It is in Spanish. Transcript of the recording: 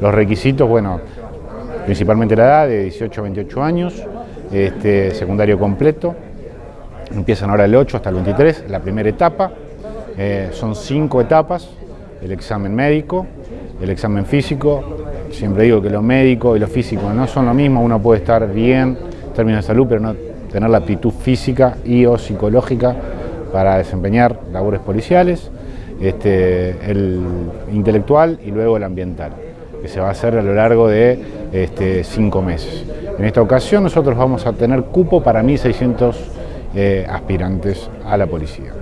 Los requisitos, bueno, principalmente la edad de 18 a 28 años, este, secundario completo, empiezan ahora el 8 hasta el 23, la primera etapa, eh, son cinco etapas, el examen médico, el examen físico, siempre digo que lo médico y lo físico no son lo mismo, uno puede estar bien en términos de salud, pero no tener la aptitud física y o psicológica para desempeñar labores policiales, este, el intelectual y luego el ambiental, que se va a hacer a lo largo de este, cinco meses. En esta ocasión nosotros vamos a tener cupo para 1.600 eh, aspirantes a la policía.